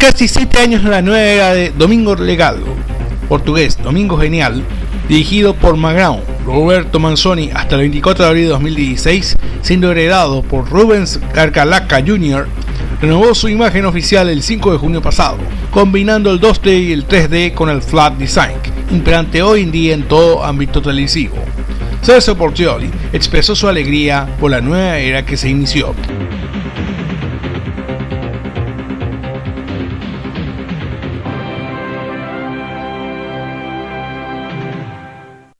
casi 7 años en la nueva era de Domingo Legado, portugués Domingo Genial, dirigido por Magrão, Roberto Manzoni hasta el 24 de abril de 2016, siendo heredado por Rubens Carcalaca Jr., renovó su imagen oficial el 5 de junio pasado, combinando el 2D y el 3D con el flat design, imperante hoy en día en todo ámbito televisivo. Celso Portioli expresó su alegría por la nueva era que se inició.